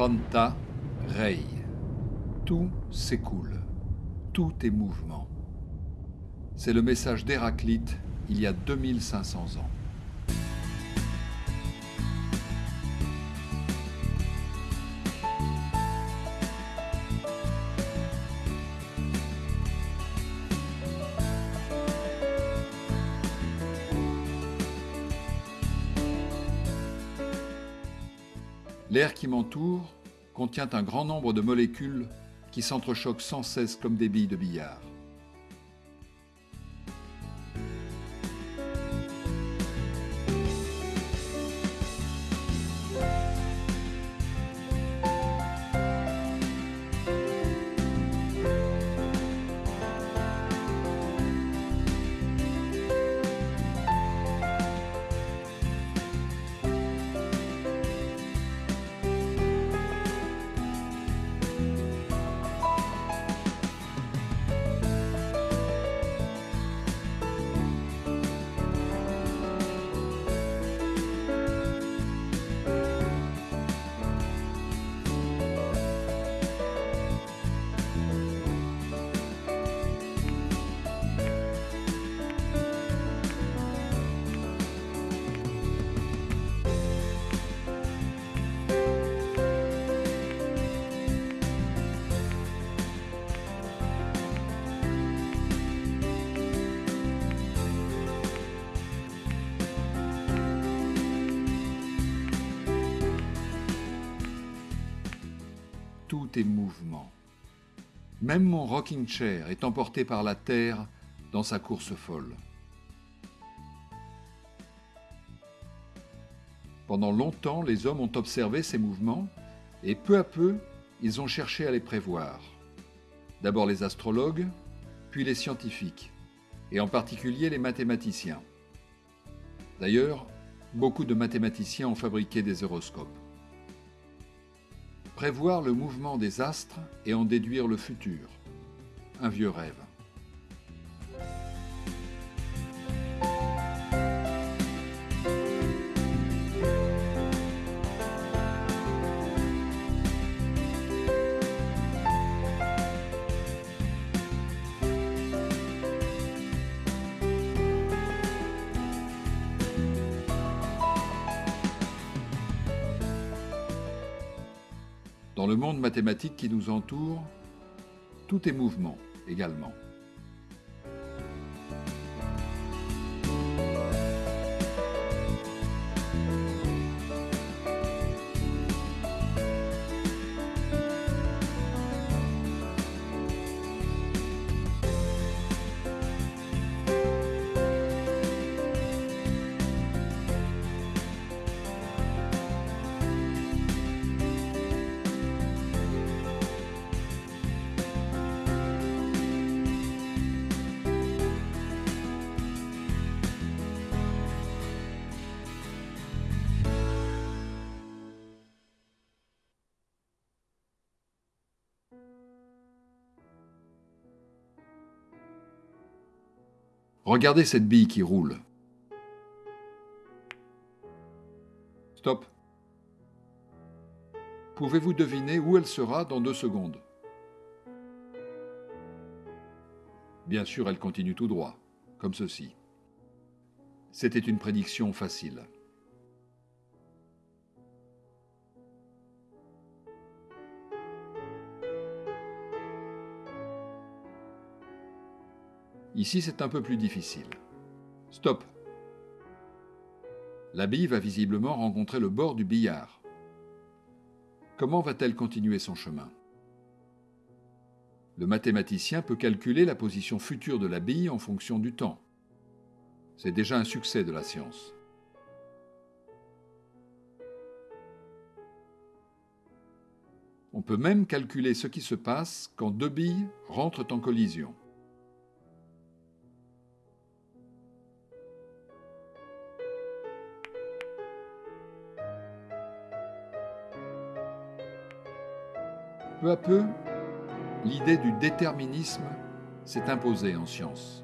Panta Rei. Tout s'écoule. Tout est mouvement. C'est le message d'Héraclite il y a 2500 ans. L'air qui m'entoure contient un grand nombre de molécules qui s'entrechoquent sans cesse comme des billes de billard. Tout est mouvement. Même mon rocking chair est emporté par la terre dans sa course folle. Pendant longtemps, les hommes ont observé ces mouvements et peu à peu, ils ont cherché à les prévoir. D'abord les astrologues, puis les scientifiques, et en particulier les mathématiciens. D'ailleurs, beaucoup de mathématiciens ont fabriqué des horoscopes prévoir le mouvement des astres et en déduire le futur. Un vieux rêve. Dans le monde mathématique qui nous entoure, tout est mouvement également. Regardez cette bille qui roule. Stop. Pouvez-vous deviner où elle sera dans deux secondes? Bien sûr, elle continue tout droit, comme ceci. C'était une prédiction facile. Ici, c'est un peu plus difficile. Stop. La bille va visiblement rencontrer le bord du billard. Comment va-t-elle continuer son chemin? Le mathématicien peut calculer la position future de la bille en fonction du temps. C'est déjà un succès de la science. On peut même calculer ce qui se passe quand deux billes rentrent en collision. Peu à peu, l'idée du déterminisme s'est imposée en science.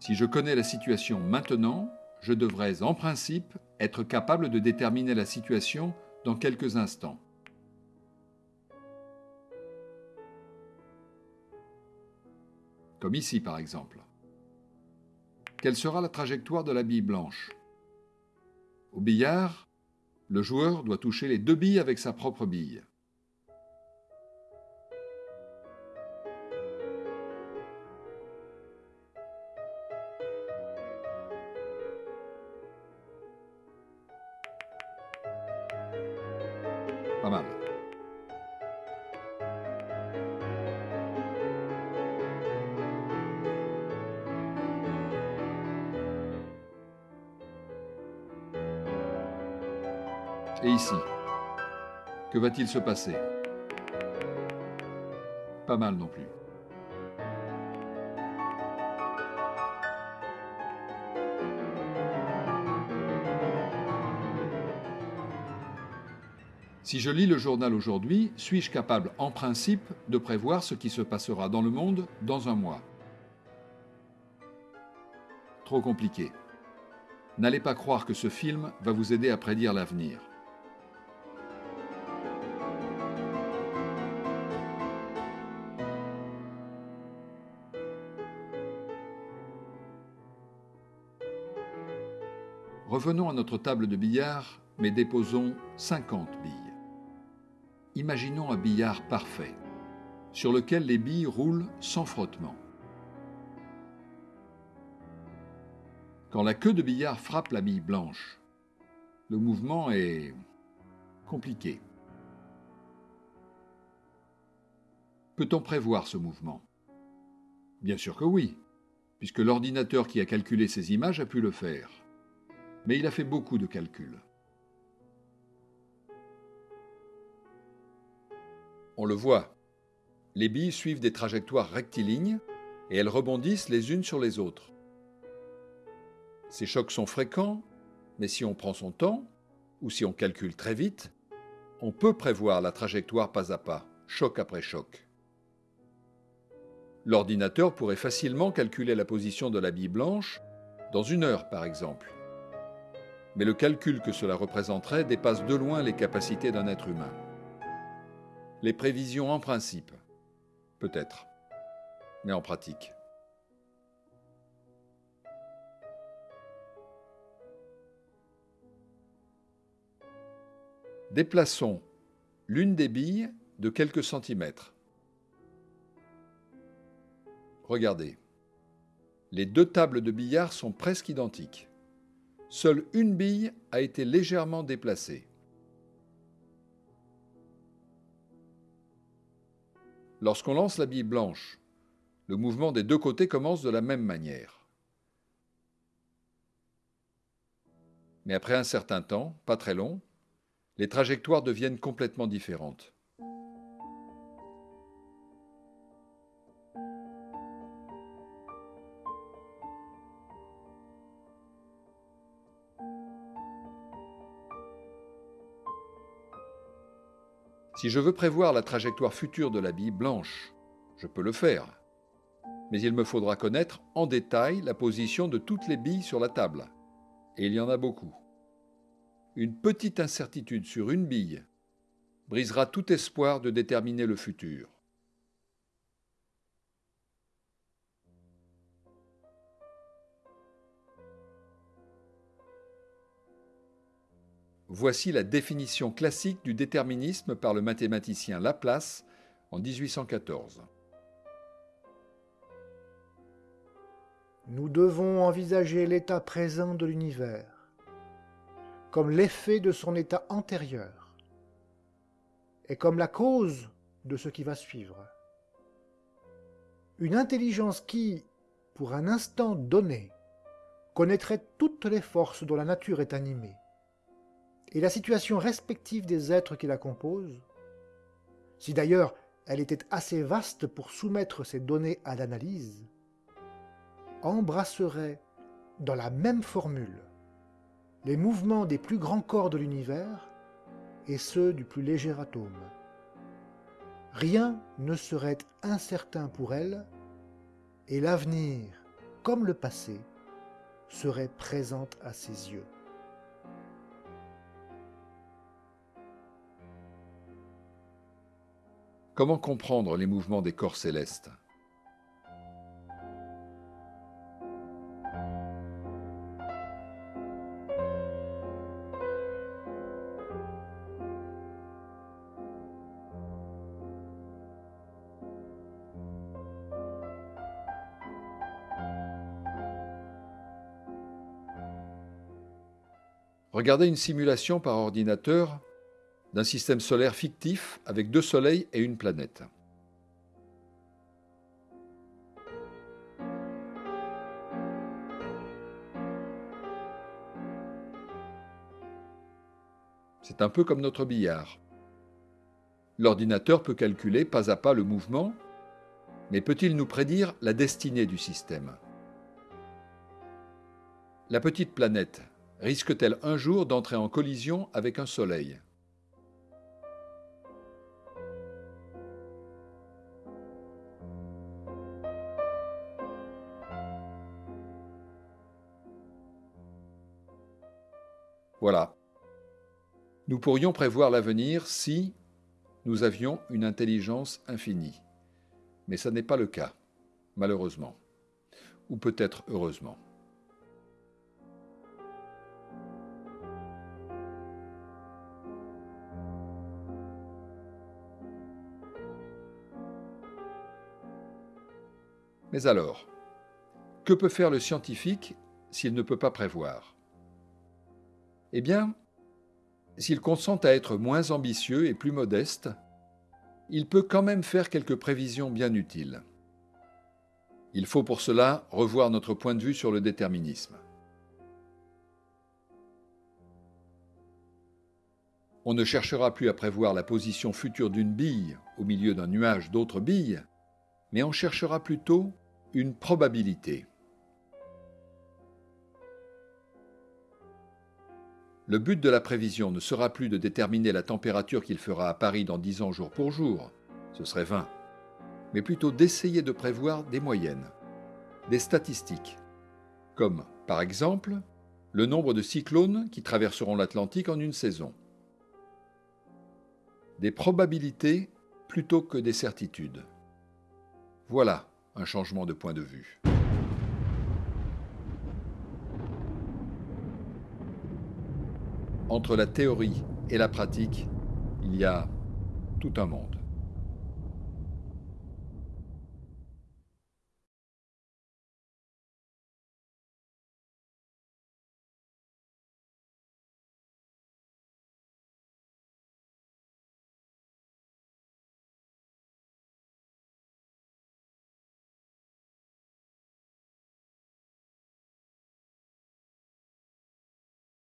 Si je connais la situation maintenant, je devrais en principe être capable de déterminer la situation dans quelques instants. Comme ici par exemple. Quelle sera la trajectoire de la bille blanche? Au billard, le joueur doit toucher les deux billes avec sa propre bille. Et ici, que va-t-il se passer? Pas mal non plus. Si je lis le journal aujourd'hui, suis-je capable, en principe, de prévoir ce qui se passera dans le monde dans un mois? Trop compliqué. N'allez pas croire que ce film va vous aider à prédire l'avenir. Revenons à notre table de billard, mais déposons 50 billes. Imaginons un billard parfait, sur lequel les billes roulent sans frottement. Quand la queue de billard frappe la bille blanche, le mouvement est compliqué. Peut-on prévoir ce mouvement? Bien sûr que oui, puisque l'ordinateur qui a calculé ces images a pu le faire. Mais il a fait beaucoup de calculs. On le voit. Les billes suivent des trajectoires rectilignes et elles rebondissent les unes sur les autres. Ces chocs sont fréquents, mais si on prend son temps, ou si on calcule très vite, on peut prévoir la trajectoire pas à pas, choc après choc. L'ordinateur pourrait facilement calculer la position de la bille blanche dans une heure par exemple. Mais le calcul que cela représenterait dépasse de loin les capacités d'un être humain. Les prévisions en principe, peut-être, mais en pratique. Déplaçons l'une des billes de quelques centimètres. Regardez. Les deux tables de billard sont presque identiques. Seule une bille a été légèrement déplacée. Lorsqu'on lance la bille blanche, le mouvement des deux côtés commence de la même manière. Mais après un certain temps, pas très long, les trajectoires deviennent complètement différentes. Si je veux prévoir la trajectoire future de la bille blanche, je peux le faire. Mais il me faudra connaître en détail la position de toutes les billes sur la table. Et il y en a beaucoup une petite incertitude sur une bille brisera tout espoir de déterminer le futur. Voici la définition classique du déterminisme par le mathématicien Laplace en 1814. Nous devons envisager l'état présent de l'univers comme l'effet de son état antérieur et comme la cause de ce qui va suivre. Une intelligence qui, pour un instant donné, connaîtrait toutes les forces dont la nature est animée, et la situation respective des êtres qui la composent, si d'ailleurs elle était assez vaste pour soumettre ces données à l'analyse, embrasserait dans la même formule les mouvements des plus grands corps de l'univers et ceux du plus léger atome. Rien ne serait incertain pour elle, et l'avenir, comme le passé, serait présent à ses yeux. Comment comprendre les mouvements des corps célestes? Regardez une simulation par ordinateur d'un système solaire fictif avec deux soleils et une planète. C'est un peu comme notre billard. L'ordinateur peut calculer pas à pas le mouvement, mais peut-il nous prédire la destinée du système? La petite planète risque-t-elle un jour d'entrer en collision avec un Soleil? Voilà. Nous pourrions prévoir l'avenir si nous avions une intelligence infinie. Mais ce n'est pas le cas, malheureusement. Ou peut-être heureusement. Mais alors, que peut faire le scientifique s'il ne peut pas prévoir? Eh bien, s'il consent à être moins ambitieux et plus modeste, il peut quand même faire quelques prévisions bien utiles. Il faut pour cela revoir notre point de vue sur le déterminisme. On ne cherchera plus à prévoir la position future d'une bille au milieu d'un nuage d'autres billes, mais on cherchera plutôt une probabilité. Le but de la prévision ne sera plus de déterminer la température qu'il fera à Paris dans 10 ans jour pour jour, ce serait 20, mais plutôt d'essayer de prévoir des moyennes, des statistiques, comme par exemple le nombre de cyclones qui traverseront l'Atlantique en une saison. Des probabilités plutôt que des certitudes. Voilà un changement de point de vue. Entre la théorie et la pratique, il y a tout un monde.